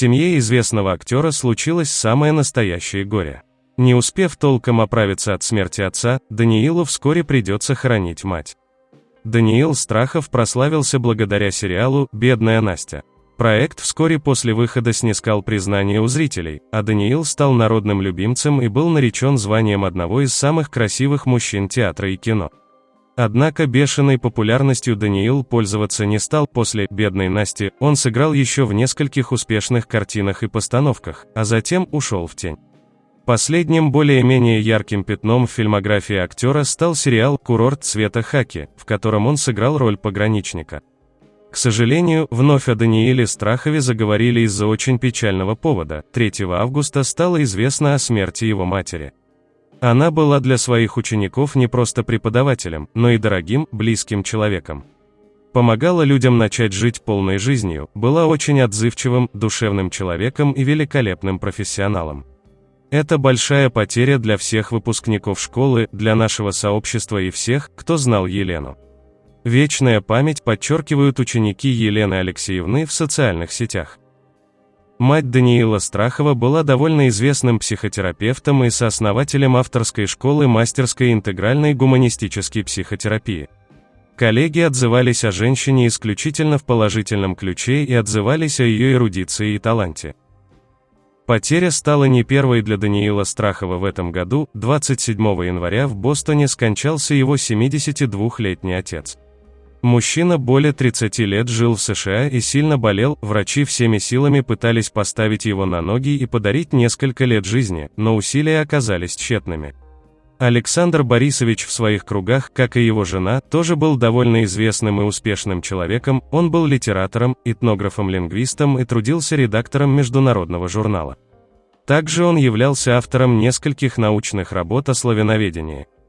семье известного актера случилось самое настоящее горе. Не успев толком оправиться от смерти отца, Даниилу вскоре придется хоронить мать. Даниил Страхов прославился благодаря сериалу «Бедная Настя». Проект вскоре после выхода снискал признание у зрителей, а Даниил стал народным любимцем и был наречен званием одного из самых красивых мужчин театра и кино. Однако бешеной популярностью Даниил пользоваться не стал после «Бедной Насти», он сыграл еще в нескольких успешных картинах и постановках, а затем ушел в тень. Последним более-менее ярким пятном в фильмографии актера стал сериал «Курорт цвета хаки», в котором он сыграл роль пограничника. К сожалению, вновь о Данииле Страхове заговорили из-за очень печального повода. 3 августа стало известно о смерти его матери. Она была для своих учеников не просто преподавателем, но и дорогим, близким человеком. Помогала людям начать жить полной жизнью, была очень отзывчивым, душевным человеком и великолепным профессионалом. Это большая потеря для всех выпускников школы, для нашего сообщества и всех, кто знал Елену. Вечная память подчеркивают ученики Елены Алексеевны в социальных сетях. Мать Даниила Страхова была довольно известным психотерапевтом и сооснователем авторской школы мастерской интегральной гуманистической психотерапии. Коллеги отзывались о женщине исключительно в положительном ключе и отзывались о ее эрудиции и таланте. Потеря стала не первой для Даниила Страхова в этом году, 27 января в Бостоне скончался его 72-летний отец. Мужчина более 30 лет жил в США и сильно болел, врачи всеми силами пытались поставить его на ноги и подарить несколько лет жизни, но усилия оказались тщетными. Александр Борисович в своих кругах, как и его жена, тоже был довольно известным и успешным человеком, он был литератором, этнографом-лингвистом и трудился редактором международного журнала. Также он являлся автором нескольких научных работ о славяноведении –